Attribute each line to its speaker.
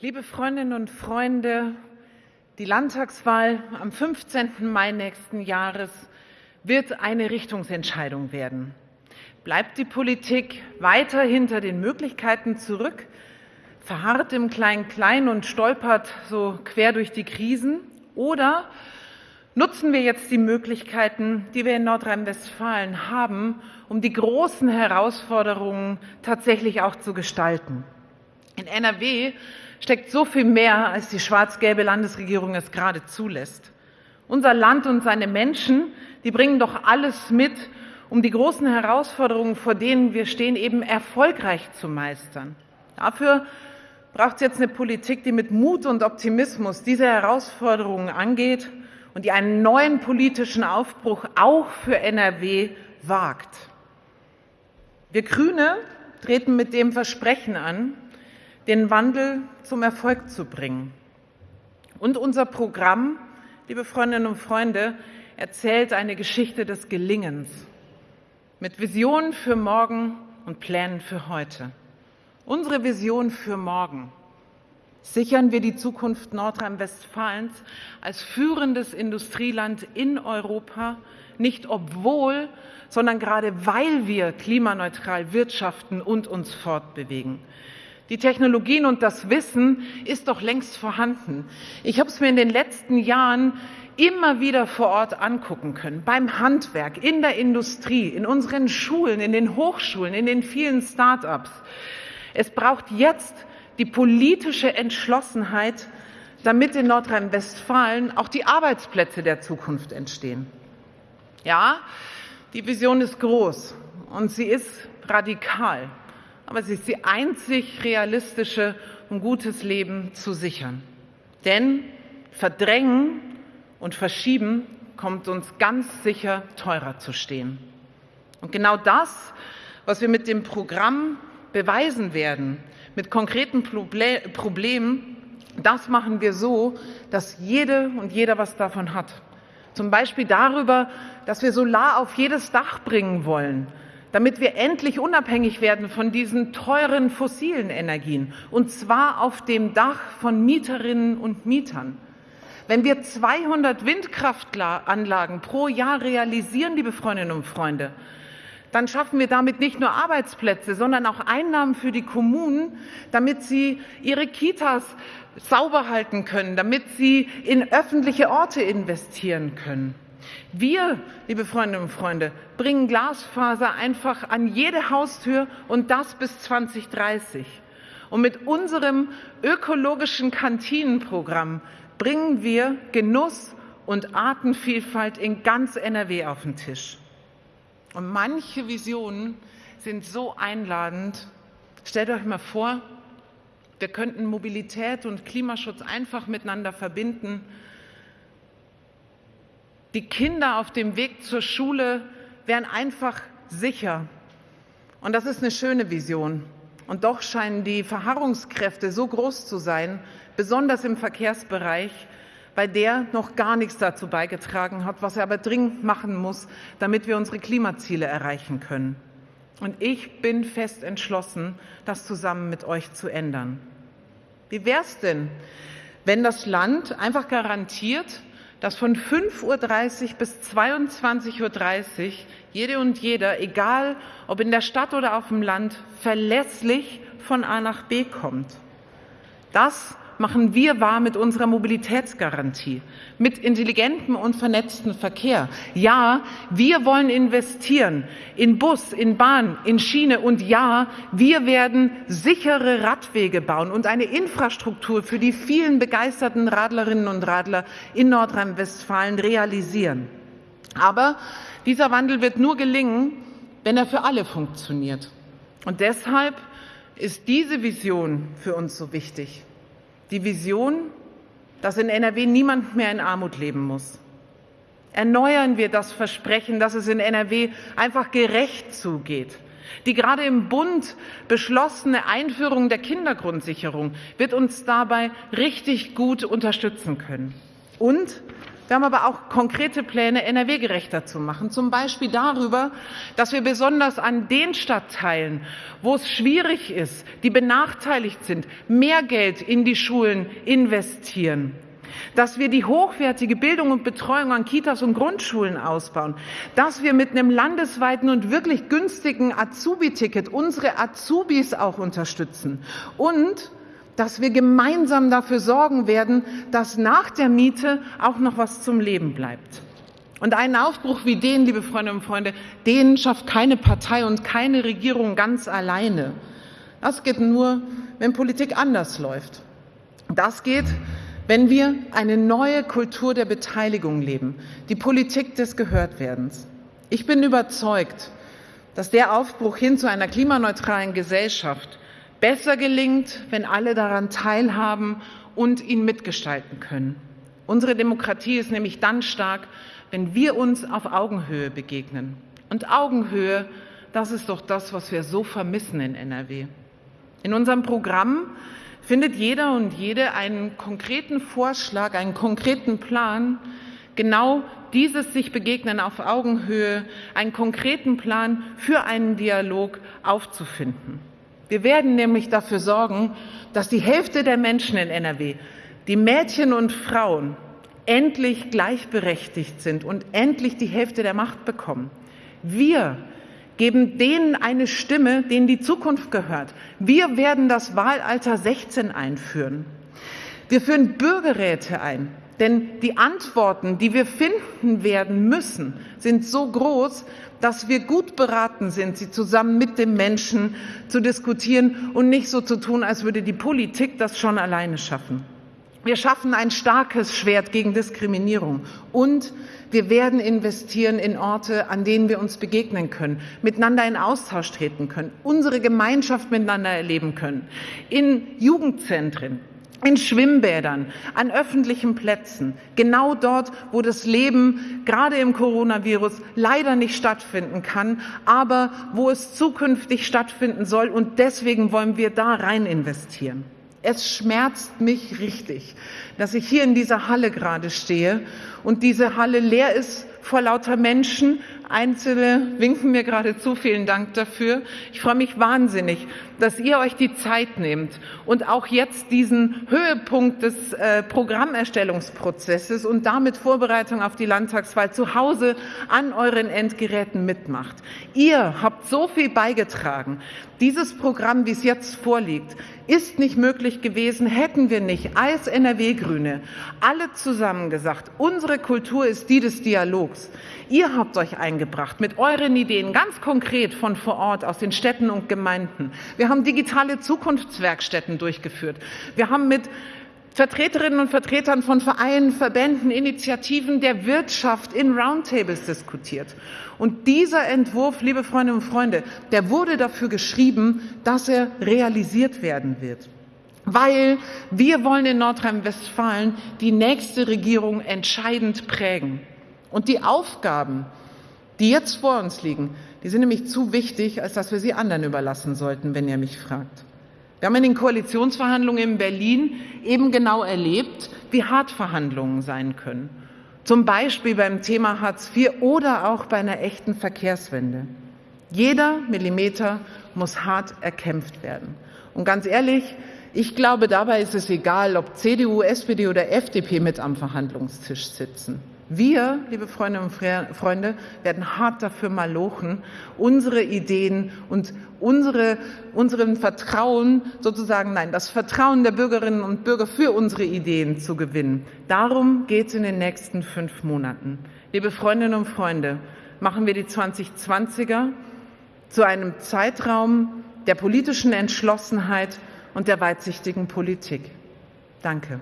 Speaker 1: Liebe Freundinnen und Freunde, die Landtagswahl am 15. Mai nächsten Jahres wird eine Richtungsentscheidung werden. Bleibt die Politik weiter hinter den Möglichkeiten zurück, verharrt im Klein-Klein und stolpert so quer durch die Krisen? Oder nutzen wir jetzt die Möglichkeiten, die wir in Nordrhein-Westfalen haben, um die großen Herausforderungen tatsächlich auch zu gestalten? In NRW steckt so viel mehr, als die schwarz-gelbe Landesregierung es gerade zulässt. Unser Land und seine Menschen, die bringen doch alles mit, um die großen Herausforderungen, vor denen wir stehen, eben erfolgreich zu meistern. Dafür braucht es jetzt eine Politik, die mit Mut und Optimismus diese Herausforderungen angeht und die einen neuen politischen Aufbruch auch für NRW wagt. Wir Grüne treten mit dem Versprechen an, den Wandel zum Erfolg zu bringen. Und unser Programm, liebe Freundinnen und Freunde, erzählt eine Geschichte des Gelingens mit Visionen für morgen und Plänen für heute. Unsere Vision für morgen sichern wir die Zukunft Nordrhein-Westfalens als führendes Industrieland in Europa, nicht obwohl, sondern gerade weil wir klimaneutral wirtschaften und uns fortbewegen. Die Technologien und das Wissen ist doch längst vorhanden. Ich habe es mir in den letzten Jahren immer wieder vor Ort angucken können, beim Handwerk, in der Industrie, in unseren Schulen, in den Hochschulen, in den vielen Start-ups. Es braucht jetzt die politische Entschlossenheit, damit in Nordrhein-Westfalen auch die Arbeitsplätze der Zukunft entstehen. Ja, die Vision ist groß und sie ist radikal aber sie ist die einzig realistische, um gutes Leben zu sichern. Denn verdrängen und verschieben kommt uns ganz sicher teurer zu stehen. Und genau das, was wir mit dem Programm beweisen werden, mit konkreten Problemen, das machen wir so, dass jede und jeder was davon hat. Zum Beispiel darüber, dass wir Solar auf jedes Dach bringen wollen, damit wir endlich unabhängig werden von diesen teuren fossilen Energien, und zwar auf dem Dach von Mieterinnen und Mietern. Wenn wir 200 Windkraftanlagen pro Jahr realisieren, liebe Freundinnen und Freunde, dann schaffen wir damit nicht nur Arbeitsplätze, sondern auch Einnahmen für die Kommunen, damit sie ihre Kitas sauber halten können, damit sie in öffentliche Orte investieren können. Wir, liebe Freundinnen und Freunde, bringen Glasfaser einfach an jede Haustür und das bis 2030. Und mit unserem ökologischen Kantinenprogramm bringen wir Genuss und Artenvielfalt in ganz NRW auf den Tisch. Und manche Visionen sind so einladend. Stellt euch mal vor, wir könnten Mobilität und Klimaschutz einfach miteinander verbinden die Kinder auf dem Weg zur Schule wären einfach sicher. Und das ist eine schöne Vision. Und doch scheinen die Verharrungskräfte so groß zu sein, besonders im Verkehrsbereich, bei der noch gar nichts dazu beigetragen hat, was er aber dringend machen muss, damit wir unsere Klimaziele erreichen können. Und ich bin fest entschlossen, das zusammen mit euch zu ändern. Wie wäre es denn, wenn das Land einfach garantiert, dass von 5.30 Uhr bis 22.30 Uhr jede und jeder, egal ob in der Stadt oder auf dem Land, verlässlich von A nach B kommt. Das machen wir wahr mit unserer Mobilitätsgarantie, mit intelligentem und vernetztem Verkehr. Ja, wir wollen investieren in Bus, in Bahn, in Schiene und ja, wir werden sichere Radwege bauen und eine Infrastruktur für die vielen begeisterten Radlerinnen und Radler in Nordrhein-Westfalen realisieren. Aber dieser Wandel wird nur gelingen, wenn er für alle funktioniert. Und deshalb ist diese Vision für uns so wichtig die Vision, dass in NRW niemand mehr in Armut leben muss. Erneuern wir das Versprechen, dass es in NRW einfach gerecht zugeht. Die gerade im Bund beschlossene Einführung der Kindergrundsicherung wird uns dabei richtig gut unterstützen können. Und Wir haben aber auch konkrete Pläne, NRW gerechter zu machen. Zum Beispiel darüber, dass wir besonders an den Stadtteilen, wo es schwierig ist, die benachteiligt sind, mehr Geld in die Schulen investieren. Dass wir die hochwertige Bildung und Betreuung an Kitas und Grundschulen ausbauen. Dass wir mit einem landesweiten und wirklich günstigen Azubi-Ticket unsere Azubis auch unterstützen. Und dass wir gemeinsam dafür sorgen werden, dass nach der Miete auch noch was zum Leben bleibt. Und einen Aufbruch wie den, liebe Freundinnen und Freunde, den schafft keine Partei und keine Regierung ganz alleine. Das geht nur, wenn Politik anders läuft. Das geht, wenn wir eine neue Kultur der Beteiligung leben, die Politik des Gehörtwerdens. Ich bin überzeugt, dass der Aufbruch hin zu einer klimaneutralen Gesellschaft besser gelingt, wenn alle daran teilhaben und ihn mitgestalten können. Unsere Demokratie ist nämlich dann stark, wenn wir uns auf Augenhöhe begegnen. Und Augenhöhe, das ist doch das, was wir so vermissen in NRW. In unserem Programm findet jeder und jede einen konkreten Vorschlag, einen konkreten Plan, genau dieses sich begegnen auf Augenhöhe, einen konkreten Plan für einen Dialog aufzufinden. Wir werden nämlich dafür sorgen, dass die Hälfte der Menschen in NRW, die Mädchen und Frauen, endlich gleichberechtigt sind und endlich die Hälfte der Macht bekommen. Wir geben denen eine Stimme, denen die Zukunft gehört. Wir werden das Wahlalter 16 einführen. Wir führen Bürgerräte ein. Denn die Antworten, die wir finden werden müssen, sind so groß, dass wir gut beraten sind, sie zusammen mit dem Menschen zu diskutieren und nicht so zu tun, als würde die Politik das schon alleine schaffen. Wir schaffen ein starkes Schwert gegen Diskriminierung und wir werden investieren in Orte, an denen wir uns begegnen können, miteinander in Austausch treten können, unsere Gemeinschaft miteinander erleben können, in Jugendzentren, in Schwimmbädern, an öffentlichen Plätzen, genau dort, wo das Leben gerade im Coronavirus leider nicht stattfinden kann, aber wo es zukünftig stattfinden soll. Und deswegen wollen wir da rein investieren. Es schmerzt mich richtig, dass ich hier in dieser Halle gerade stehe und diese Halle leer ist vor lauter Menschen, Einzelne winken mir gerade zu. Vielen Dank dafür. Ich freue mich wahnsinnig, dass ihr euch die Zeit nehmt und auch jetzt diesen Höhepunkt des äh, Programmerstellungsprozesses und damit Vorbereitung auf die Landtagswahl zu Hause an euren Endgeräten mitmacht. Ihr habt so viel beigetragen. Dieses Programm, wie es jetzt vorliegt, ist nicht möglich gewesen, hätten wir nicht als NRW-Grüne alle zusammen gesagt, unsere Kultur ist die des Dialogs. Ihr habt euch eingebracht mit euren Ideen, ganz konkret von vor Ort aus den Städten und Gemeinden. Wir haben digitale Zukunftswerkstätten durchgeführt. Wir haben mit Vertreterinnen und Vertretern von Vereinen, Verbänden, Initiativen der Wirtschaft in Roundtables diskutiert. Und dieser Entwurf, liebe Freundinnen und Freunde, der wurde dafür geschrieben, dass er realisiert werden wird. Weil wir wollen in Nordrhein-Westfalen die nächste Regierung entscheidend prägen. Und die Aufgaben, die jetzt vor uns liegen, die sind nämlich zu wichtig, als dass wir sie anderen überlassen sollten, wenn ihr mich fragt. Wir haben in den Koalitionsverhandlungen in Berlin eben genau erlebt, wie hart Verhandlungen sein können. Zum Beispiel beim Thema Hartz IV oder auch bei einer echten Verkehrswende. Jeder Millimeter muss hart erkämpft werden. Und ganz ehrlich, ich glaube, dabei ist es egal, ob CDU, SPD oder FDP mit am Verhandlungstisch sitzen. Wir, liebe Freundinnen und Freunde, werden hart dafür malochen, unsere Ideen und unsere, unseren Vertrauen sozusagen, nein, das Vertrauen der Bürgerinnen und Bürger für unsere Ideen zu gewinnen. Darum geht es in den nächsten fünf Monaten. Liebe Freundinnen und Freunde, machen wir die 2020er zu einem Zeitraum der politischen Entschlossenheit und der weitsichtigen Politik. Danke.